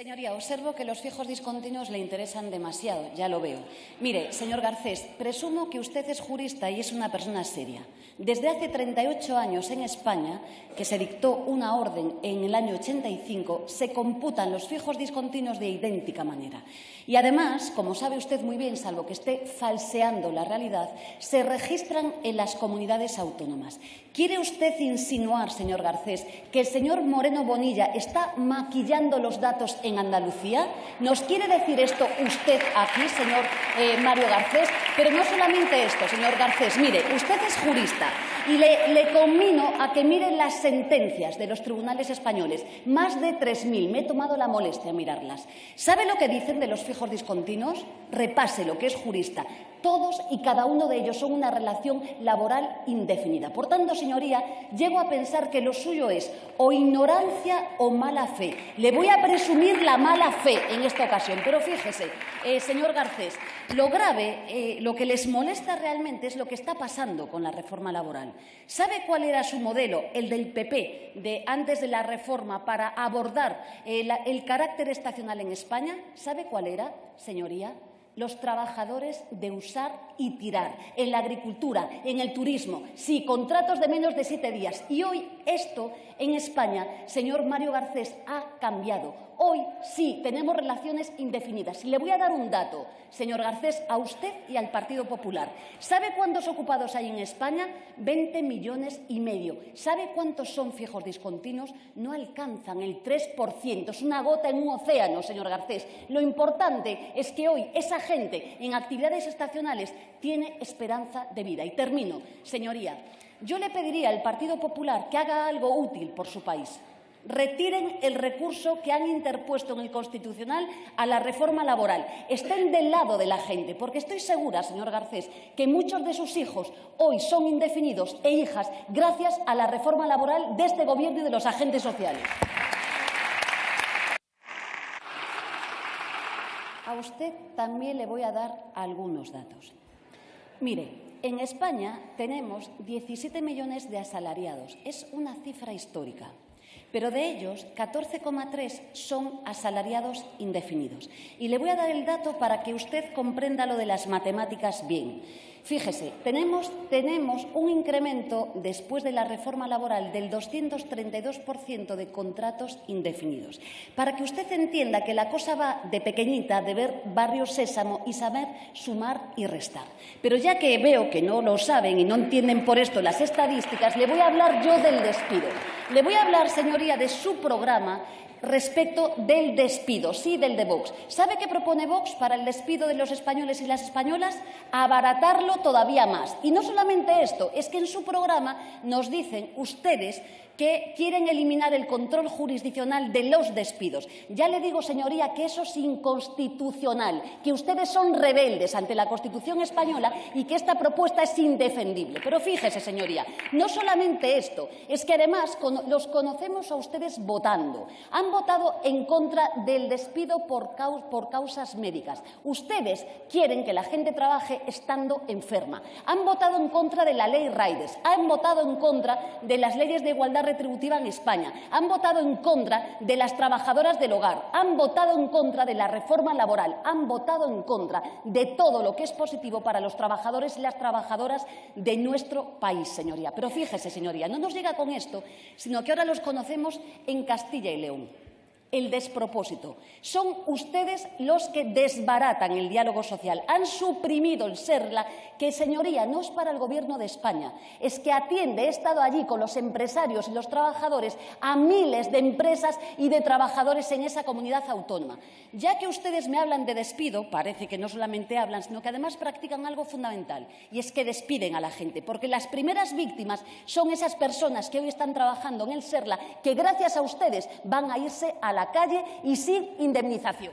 Señoría, observo que los fijos discontinuos le interesan demasiado, ya lo veo. Mire, señor Garcés, presumo que usted es jurista y es una persona seria. Desde hace 38 años en España, que se dictó una orden en el año 85, se computan los fijos discontinuos de idéntica manera. Y además, como sabe usted muy bien, salvo que esté falseando la realidad, se registran en las comunidades autónomas. ¿Quiere usted insinuar, señor Garcés, que el señor Moreno Bonilla está maquillando los datos Andalucía? ¿Nos quiere decir esto usted aquí, señor eh, Mario Garcés? Pero no solamente esto, señor Garcés. Mire, usted es jurista y le, le a que mire las sentencias de los tribunales españoles. Más de 3.000. Me he tomado la molestia mirarlas. ¿Sabe lo que dicen de los fijos discontinuos? Repase lo que es jurista. Todos y cada uno de ellos son una relación laboral indefinida. Por tanto, señoría, llego a pensar que lo suyo es o ignorancia o mala fe. Le voy a presumir la mala fe en esta ocasión, pero fíjese, eh, señor Garcés, lo grave, eh, lo que les molesta realmente es lo que está pasando con la reforma laboral. ¿Sabe cuál era su modelo, el del PP, de antes de la reforma, para abordar eh, el carácter estacional en España? ¿Sabe cuál era, señoría? los trabajadores de usar y tirar, en la agricultura, en el turismo, sí, contratos de menos de siete días. Y hoy esto en España, señor Mario Garcés, ha cambiado. Hoy sí tenemos relaciones indefinidas. Y le voy a dar un dato, señor Garcés, a usted y al Partido Popular. ¿Sabe cuántos ocupados hay en España? 20 millones y medio. ¿Sabe cuántos son fijos discontinuos? No alcanzan el 3%. Es una gota en un océano, señor Garcés. Lo importante es que hoy esa gente en actividades estacionales tiene esperanza de vida. Y termino, señoría. Yo le pediría al Partido Popular que haga algo útil por su país. Retiren el recurso que han interpuesto en el Constitucional a la reforma laboral. Estén del lado de la gente, porque estoy segura, señor Garcés, que muchos de sus hijos hoy son indefinidos e hijas gracias a la reforma laboral de este Gobierno y de los agentes sociales. A usted también le voy a dar algunos datos. Mire, en España tenemos 17 millones de asalariados. Es una cifra histórica. Pero de ellos, 14,3 son asalariados indefinidos. Y le voy a dar el dato para que usted comprenda lo de las matemáticas bien. Fíjese, tenemos, tenemos, un incremento después de la reforma laboral del 232% de contratos indefinidos. Para que usted entienda que la cosa va de pequeñita, de ver barrio sésamo y saber sumar y restar. Pero ya que veo que no lo saben y no entienden por esto las estadísticas, le voy a hablar yo del despido. Le voy a hablar, señoría, de su programa respecto del despido, sí, del de Vox. ¿Sabe qué propone Vox para el despido de los españoles y las españolas? Abaratarlo todavía más. Y no solamente esto, es que en su programa nos dicen ustedes que quieren eliminar el control jurisdiccional de los despidos. Ya le digo, señoría, que eso es inconstitucional, que ustedes son rebeldes ante la Constitución española y que esta propuesta es indefendible. Pero fíjese, señoría, no solamente esto, es que además los conocemos a ustedes votando. Votado en contra del despido por causas médicas. Ustedes quieren que la gente trabaje estando enferma. Han votado en contra de la ley Raides. Han votado en contra de las leyes de igualdad retributiva en España, han votado en contra de las trabajadoras del hogar, han votado en contra de la reforma laboral, han votado en contra de todo lo que es positivo para los trabajadores y las trabajadoras de nuestro país, señoría. Pero fíjese, señoría, no nos llega con esto, sino que ahora los conocemos en Castilla y León el despropósito. Son ustedes los que desbaratan el diálogo social. Han suprimido el SERLA, que, señoría, no es para el Gobierno de España, es que atiende, he estado allí con los empresarios y los trabajadores, a miles de empresas y de trabajadores en esa comunidad autónoma. Ya que ustedes me hablan de despido, parece que no solamente hablan, sino que además practican algo fundamental, y es que despiden a la gente, porque las primeras víctimas son esas personas que hoy están trabajando en el SERLA, que gracias a ustedes van a irse a la la calle y sin indemnización.